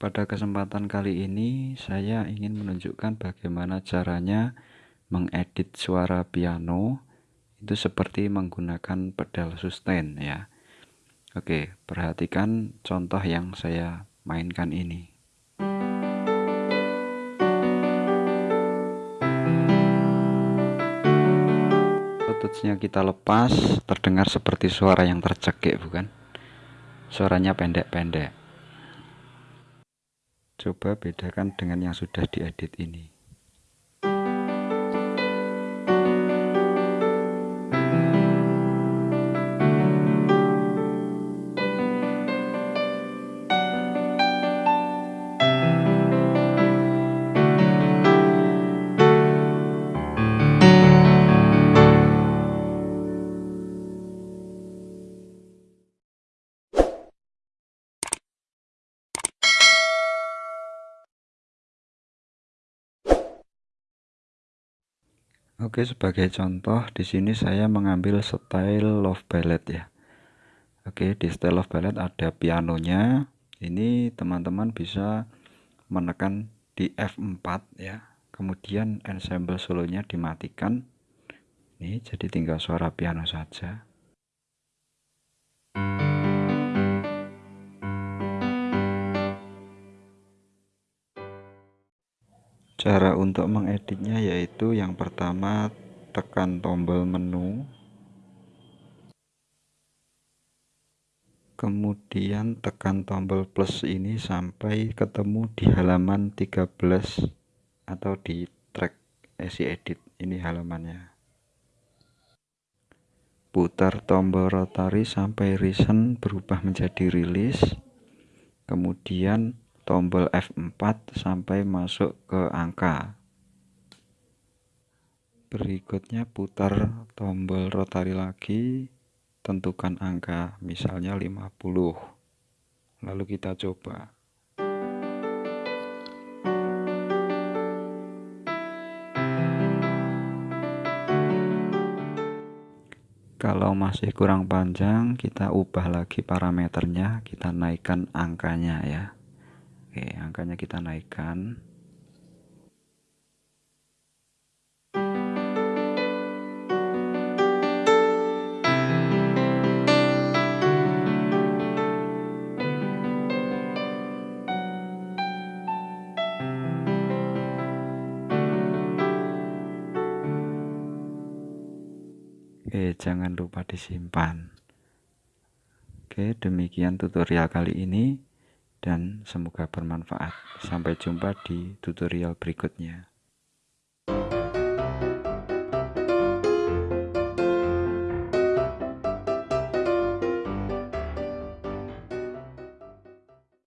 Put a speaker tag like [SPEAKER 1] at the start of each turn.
[SPEAKER 1] Pada kesempatan kali ini saya ingin menunjukkan bagaimana caranya mengedit suara piano itu seperti menggunakan pedal sustain ya. Oke, perhatikan contoh yang saya mainkan ini. Tutsnya kita lepas, terdengar seperti suara yang tercekik bukan? Suaranya pendek-pendek. Coba bedakan dengan yang sudah diedit ini. Oke, sebagai contoh di sini saya mengambil style love ballad ya. Oke, di style love ballad ada pianonya. Ini teman-teman bisa menekan di F4 ya. Kemudian ensemble solonya dimatikan. Ini jadi tinggal suara piano saja. Cara untuk mengeditnya yaitu yang pertama tekan tombol menu. Kemudian tekan tombol plus ini sampai ketemu di halaman 13 atau di track esi edit ini halamannya. Putar tombol rotary sampai recent berubah menjadi release kemudian tombol F4 sampai masuk ke angka. Berikutnya putar tombol rotari lagi tentukan angka misalnya 50 lalu kita coba. Kalau masih kurang panjang kita ubah lagi parameternya kita naikkan angkanya ya Oke, angkanya kita naikkan. Oke, jangan lupa disimpan. Oke, demikian tutorial kali ini dan semoga bermanfaat. Sampai jumpa di tutorial berikutnya.